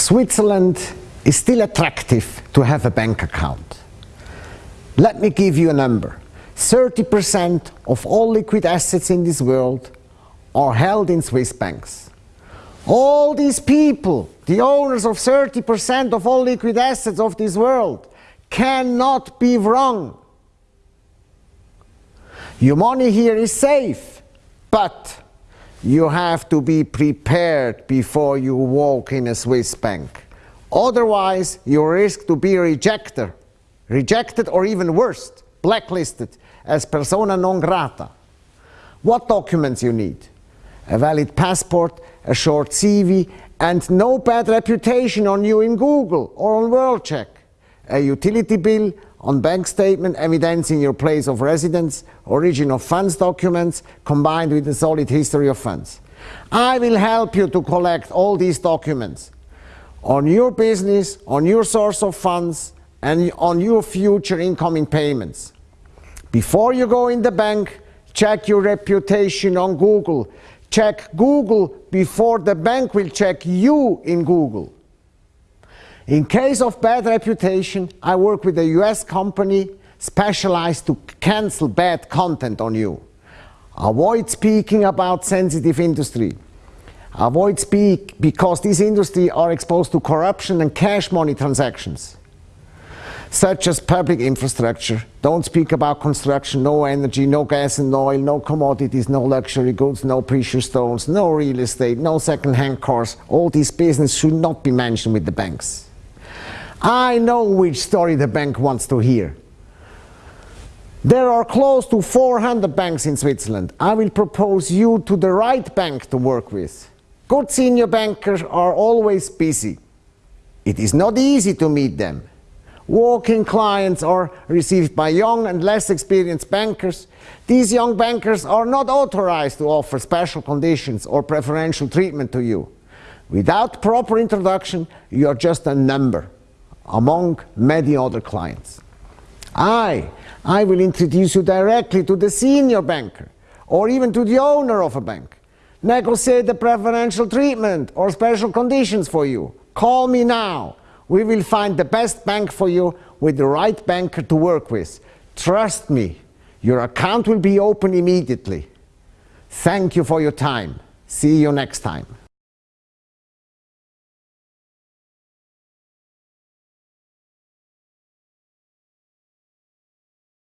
Switzerland is still attractive to have a bank account. Let me give you a number. 30% of all liquid assets in this world are held in Swiss banks. All these people, the owners of 30% of all liquid assets of this world, cannot be wrong. Your money here is safe, but you have to be prepared before you walk in a Swiss bank. Otherwise, you risk to be rejected, rejected or even worse, blacklisted as persona non grata. What documents you need? A valid passport, a short CV, and no bad reputation on you in Google or on WorldCheck. A utility bill on bank statement evidencing your place of residence, origin of funds documents, combined with a solid history of funds. I will help you to collect all these documents on your business, on your source of funds, and on your future incoming payments. Before you go in the bank, check your reputation on Google. Check Google before the bank will check you in Google. In case of bad reputation, I work with a US company specialized to cancel bad content on you. Avoid speaking about sensitive industry. Avoid speak because these industry are exposed to corruption and cash money transactions such as public infrastructure. Don't speak about construction, no energy, no gas and oil, no commodities, no luxury goods, no precious stones, no real estate, no second-hand cars. All these business should not be mentioned with the banks. I know which story the bank wants to hear. There are close to 400 banks in Switzerland. I will propose you to the right bank to work with. Good senior bankers are always busy. It is not easy to meet them. Walk-in clients are received by young and less experienced bankers. These young bankers are not authorized to offer special conditions or preferential treatment to you. Without proper introduction, you are just a number among many other clients. I, I will introduce you directly to the senior banker or even to the owner of a bank. Negotiate the preferential treatment or special conditions for you. Call me now. We will find the best bank for you with the right banker to work with. Trust me, your account will be open immediately. Thank you for your time. See you next time.